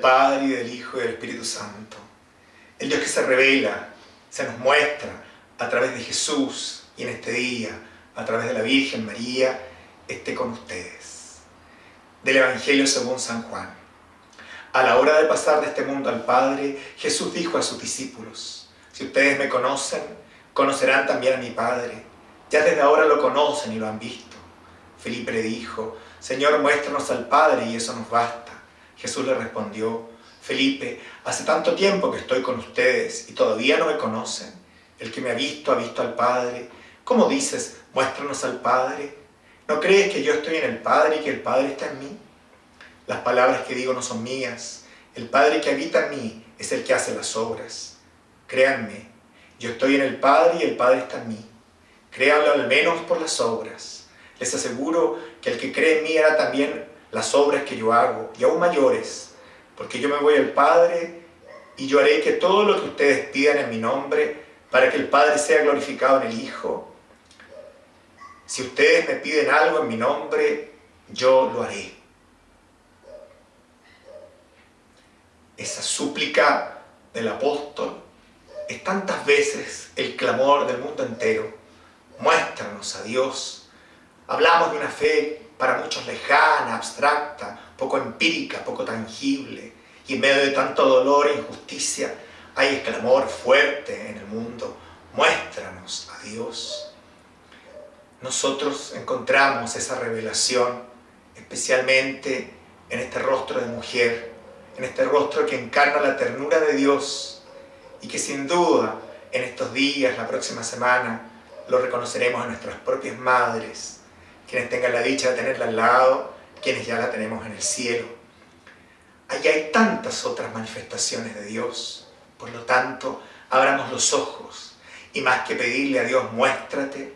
Padre y del Hijo y del Espíritu Santo. El Dios que se revela, se nos muestra a través de Jesús y en este día, a través de la Virgen María, esté con ustedes. Del Evangelio según San Juan. A la hora de pasar de este mundo al Padre, Jesús dijo a sus discípulos, si ustedes me conocen, conocerán también a mi Padre. Ya desde ahora lo conocen y lo han visto. Felipe le dijo, Señor, muéstranos al Padre y eso nos basta. Jesús le respondió, Felipe, hace tanto tiempo que estoy con ustedes y todavía no me conocen. El que me ha visto ha visto al Padre. ¿Cómo dices, muéstranos al Padre? ¿No crees que yo estoy en el Padre y que el Padre está en mí? Las palabras que digo no son mías. El Padre que habita en mí es el que hace las obras. Créanme, yo estoy en el Padre y el Padre está en mí. Créanlo al menos por las obras. Les aseguro que el que cree en mí hará también las obras que yo hago, y aún mayores, porque yo me voy al Padre y yo haré que todo lo que ustedes pidan en mi nombre, para que el Padre sea glorificado en el Hijo. Si ustedes me piden algo en mi nombre, yo lo haré. Esa súplica del apóstol es tantas veces el clamor del mundo entero. Muéstranos a Dios. Hablamos de una fe para muchos lejana, abstracta, poco empírica, poco tangible. Y en medio de tanto dolor e injusticia hay el clamor fuerte en el mundo. Muéstranos a Dios. Nosotros encontramos esa revelación especialmente en este rostro de mujer, en este rostro que encarna la ternura de Dios y que sin duda en estos días, la próxima semana, lo reconoceremos a nuestras propias madres, quienes tengan la dicha de tenerla al lado, quienes ya la tenemos en el cielo. Allí hay tantas otras manifestaciones de Dios, por lo tanto, abramos los ojos y más que pedirle a Dios, muéstrate,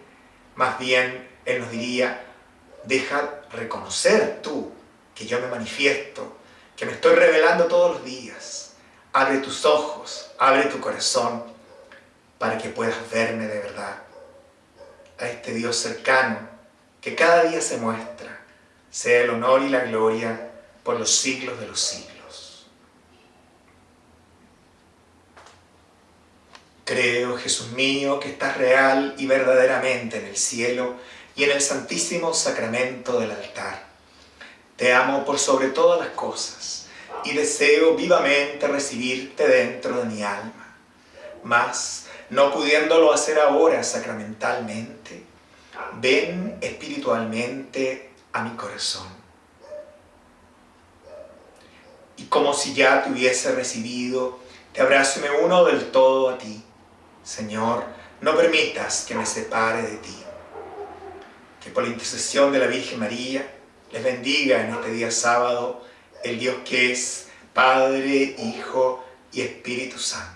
más bien Él nos diría, deja reconocer tú que yo me manifiesto, que me estoy revelando todos los días. Abre tus ojos, abre tu corazón para que puedas verme de verdad. A este Dios cercano que cada día se muestra, sea el honor y la gloria por los siglos de los siglos. Creo, Jesús mío, que estás real y verdaderamente en el cielo y en el santísimo sacramento del altar. Te amo por sobre todas las cosas y deseo vivamente recibirte dentro de mi alma. Mas, no pudiéndolo hacer ahora sacramentalmente, ven espiritualmente a mi corazón. Y como si ya te hubiese recibido, te abrazo y me uno del todo a ti. Señor, no permitas que me separe de ti. Que por la intercesión de la Virgen María, les bendiga en este día sábado el Dios que es Padre, Hijo y Espíritu Santo.